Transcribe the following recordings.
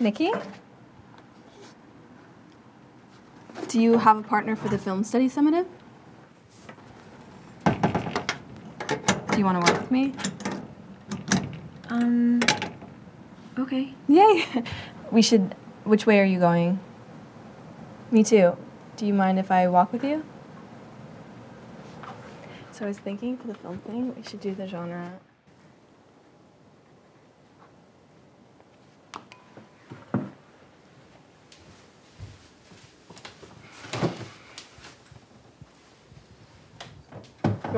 Nikki? Do you have a partner for the film study summative? Do you want to work with me? Um, okay. Yay! We should. Which way are you going? Me too. Do you mind if I walk with you? So I was thinking for the film thing, we should do the genre.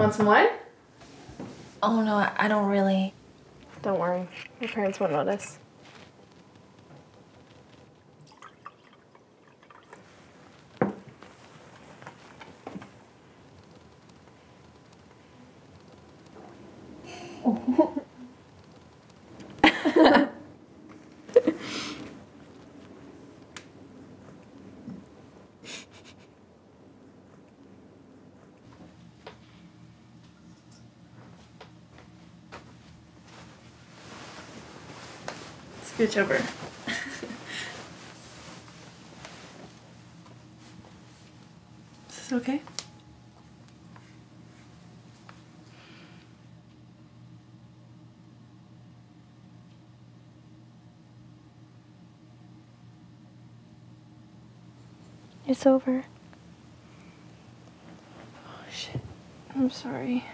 Want some wine? Oh no, I, I don't really. Don't worry, your parents won't notice. Scooch over. Is this okay? It's over. Oh shit. I'm sorry.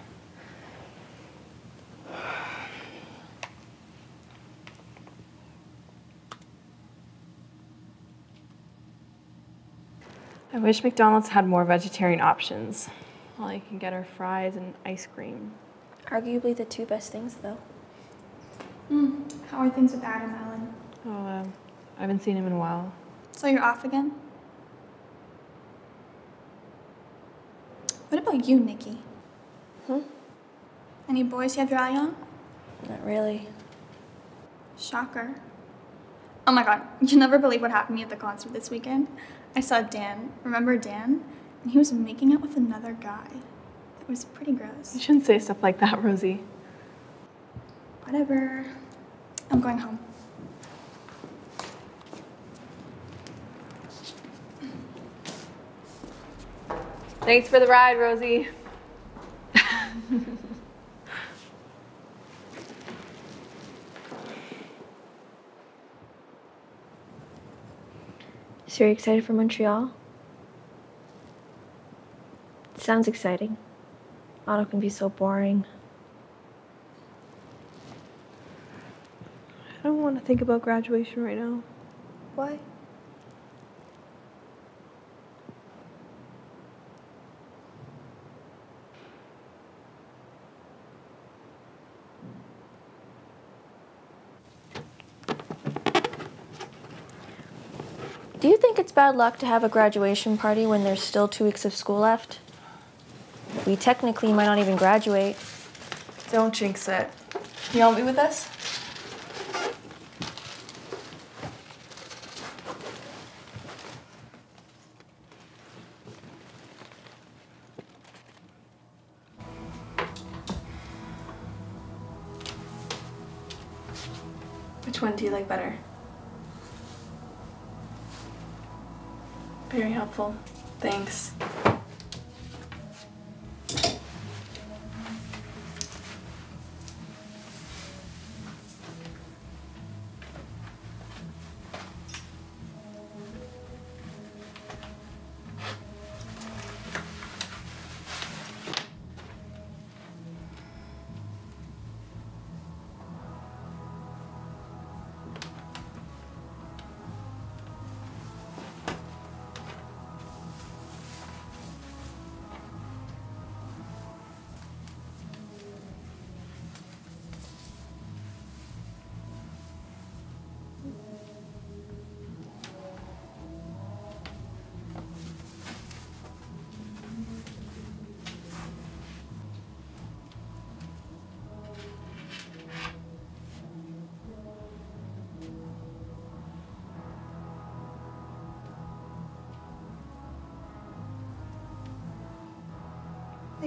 I wish McDonald's had more vegetarian options. All you can get are fries and ice cream. Arguably the two best things, though. Mm, how are things with Adam, Ellen? Oh, um, I haven't seen him in a while. So you're off again? What about you, Nikki? Hmm? Any boys you have your eye on? Not really. Shocker. Oh my god, you'll never believe what happened to me at the concert this weekend. I saw Dan. Remember Dan? And he was making out with another guy. It was pretty gross. You shouldn't say stuff like that, Rosie. Whatever. I'm going home. Thanks for the ride, Rosie. So you're excited for Montreal? sounds exciting. Auto can be so boring. I don't want to think about graduation right now. Why? Do you think it's bad luck to have a graduation party when there's still two weeks of school left? We technically might not even graduate. Don't jinx it. You want me with us? Which one do you like better? Very helpful. Thanks.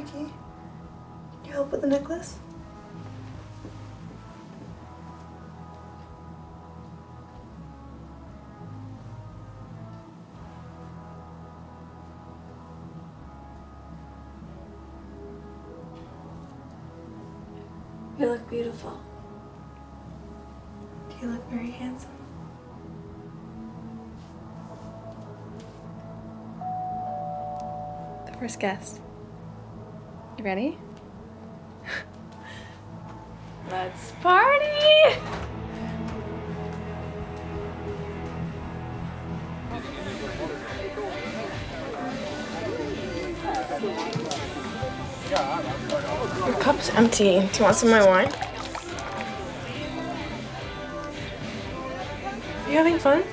Vicky, can you help with the necklace? You look beautiful. You look very handsome. The first guest. You ready? Let's party! Your cup's empty. Do you want some of my wine? Are you having fun?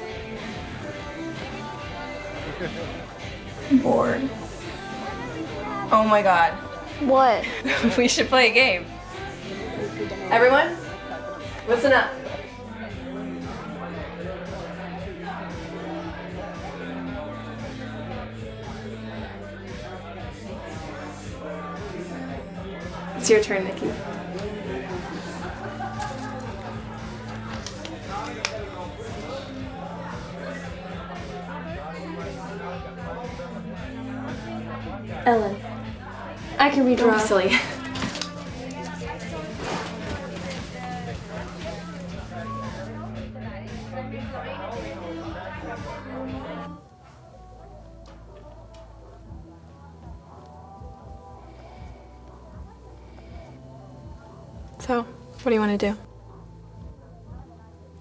Bored. Oh my god. What? we should play a game. Everyone, listen up. It's your turn, Nikki. Ellen. I can redraw. Don't silly. So, what do you want to do?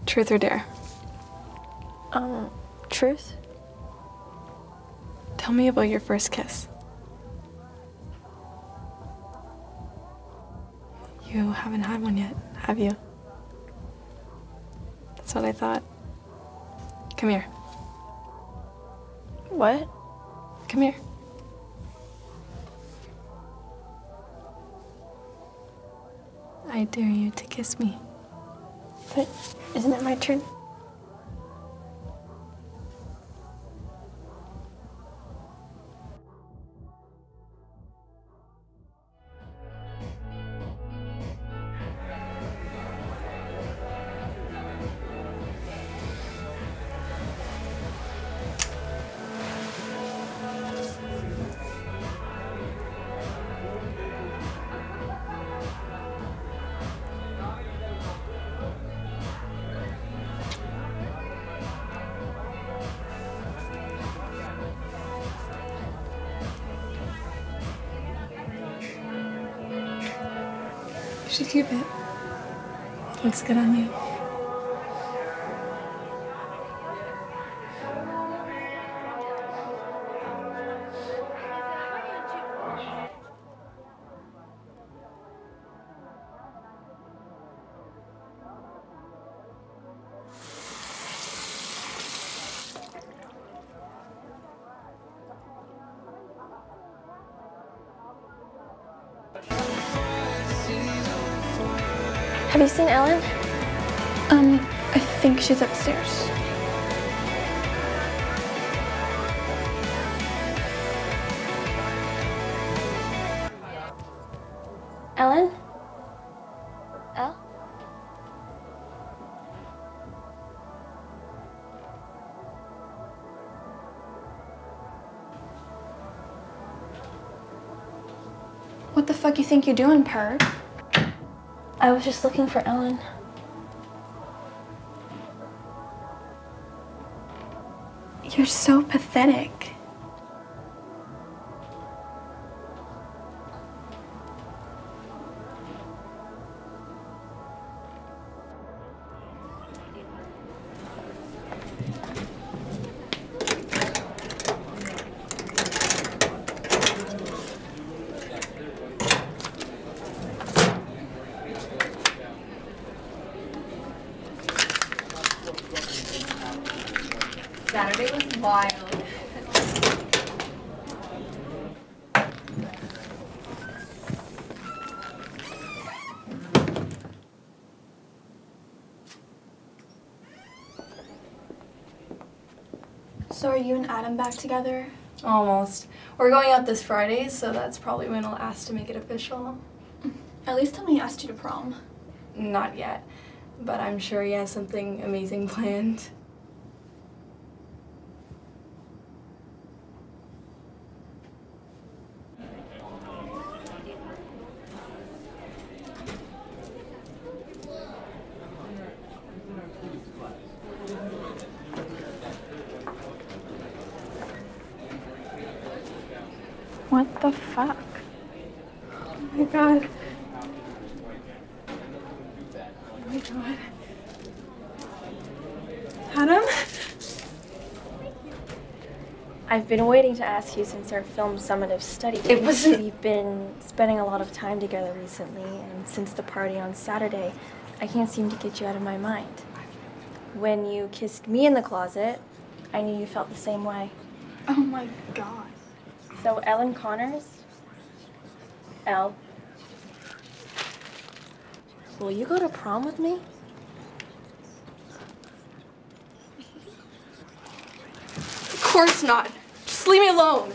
Truth or dare? Um, truth? Tell me about your first kiss. You haven't had one yet, have you? That's what I thought. Come here. What? Come here. I dare you to kiss me. But isn't it my turn? You should keep it. Looks good on you. Have you seen Ellen? Um, I think she's upstairs. Ellen? Elle? What the fuck you think you're doing, perv? I was just looking for Ellen. You're so pathetic. So are you and Adam back together? Almost. We're going out this Friday, so that's probably when I'll ask to make it official. At least tell me he asked you to prom. Not yet, but I'm sure he has something amazing planned. What the fuck? Oh my god. Oh my god. Adam? I've been waiting to ask you since our film summative study. It wasn't- We've been spending a lot of time together recently, and since the party on Saturday, I can't seem to get you out of my mind. When you kissed me in the closet, I knew you felt the same way. Oh my god. So, Ellen Connors? Elle? Will you go to prom with me? Of course not. Just leave me alone.